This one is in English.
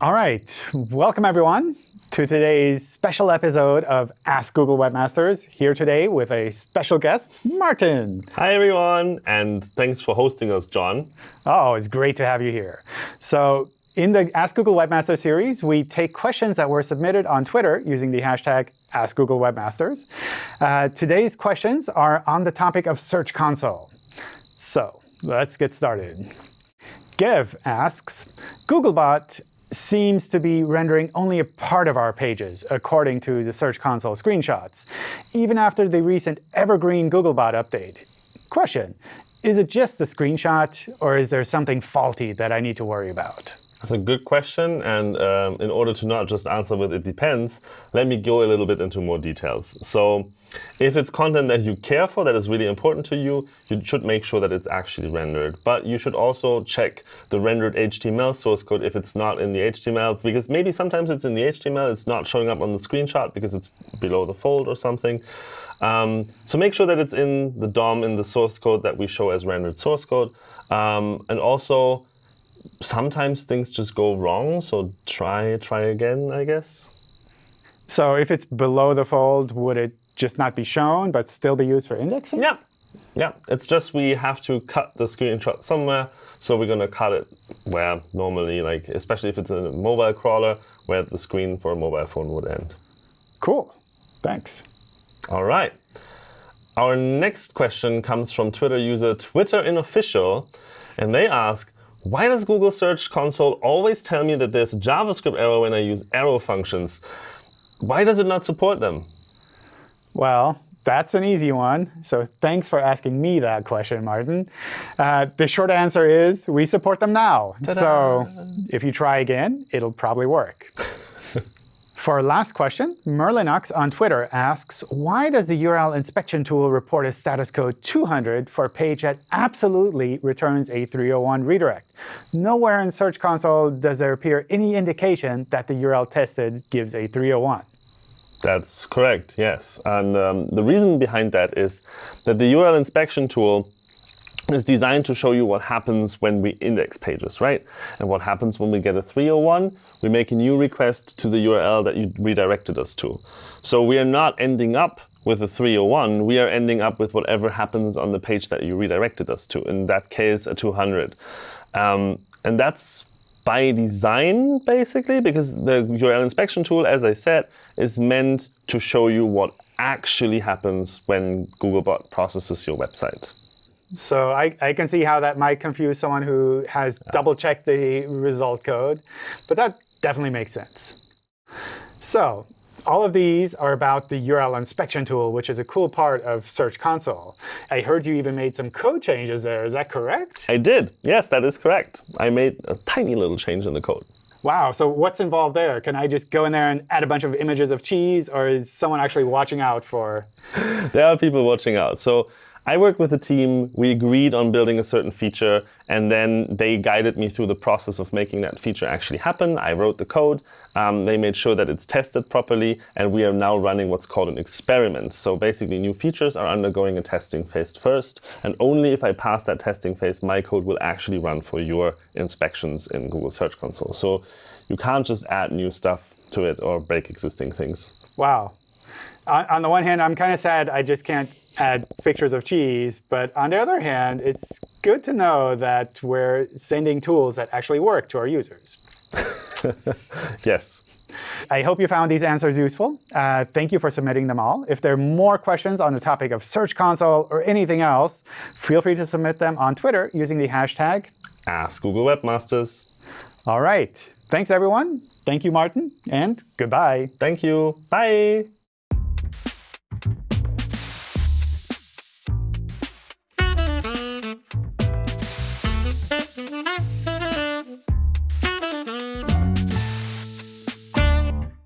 All right, welcome everyone to today's special episode of Ask Google Webmasters. Here today with a special guest, Martin. Hi everyone, and thanks for hosting us, John. Oh, it's great to have you here. So in the Ask Google Webmaster series, we take questions that were submitted on Twitter using the hashtag Ask AskGoogleWebmasters. Uh, today's questions are on the topic of Search Console. So let's get started. Gev asks, Googlebot seems to be rendering only a part of our pages, according to the Search Console screenshots, even after the recent Evergreen Googlebot update. Question, is it just a screenshot, or is there something faulty that I need to worry about? That's a good question. And um, in order to not just answer with it depends, let me go a little bit into more details. So if it's content that you care for, that is really important to you, you should make sure that it's actually rendered. But you should also check the rendered HTML source code if it's not in the HTML, because maybe sometimes it's in the HTML, it's not showing up on the screenshot because it's below the fold or something. Um, so make sure that it's in the DOM in the source code that we show as rendered source code. Um, and also, sometimes things just go wrong, so try try again, I guess. So if it's below the fold, would it just not be shown, but still be used for indexing? Yeah. Yeah, it's just we have to cut the screenshot somewhere. So we're going to cut it where normally, like especially if it's a mobile crawler, where the screen for a mobile phone would end. Cool. Thanks. All right. Our next question comes from Twitter user TwitterInofficial. And they ask, why does Google Search Console always tell me that there's a JavaScript error when I use arrow functions? Why does it not support them? Well, that's an easy one. So thanks for asking me that question, Martin. Uh, the short answer is we support them now. So if you try again, it'll probably work. For our last question, Merlinox on Twitter asks, why does the URL inspection tool report a status code 200 for a page that absolutely returns a 301 redirect? Nowhere in Search Console does there appear any indication that the URL tested gives a 301. That's correct, yes. And um, the reason behind that is that the URL inspection tool is designed to show you what happens when we index pages, right? And what happens when we get a 301, we make a new request to the URL that you redirected us to. So we are not ending up with a 301, we are ending up with whatever happens on the page that you redirected us to, in that case, a 200. Um, and that's by design, basically, because the URL inspection tool, as I said, is meant to show you what actually happens when Googlebot processes your website. So I, I can see how that might confuse someone who has double-checked the result code. But that definitely makes sense. So all of these are about the URL inspection tool, which is a cool part of Search Console. I heard you even made some code changes there. Is that correct? I did. Yes, that is correct. I made a tiny little change in the code. Wow. So what's involved there? Can I just go in there and add a bunch of images of cheese, or is someone actually watching out for? there are people watching out. So I worked with a team. We agreed on building a certain feature, and then they guided me through the process of making that feature actually happen. I wrote the code. Um, they made sure that it's tested properly, and we are now running what's called an experiment. So basically, new features are undergoing a testing phase first, and only if I pass that testing phase, my code will actually run for your inspections in Google Search Console. So you can't just add new stuff to it or break existing things. Wow. On, on the one hand, I'm kind of sad I just can't add pictures of cheese. But on the other hand, it's good to know that we're sending tools that actually work to our users. yes. I hope you found these answers useful. Uh, thank you for submitting them all. If there are more questions on the topic of Search Console or anything else, feel free to submit them on Twitter using the hashtag Ask Google Webmasters. All right. Thanks, everyone. Thank you, Martin, and goodbye. Thank you. Bye.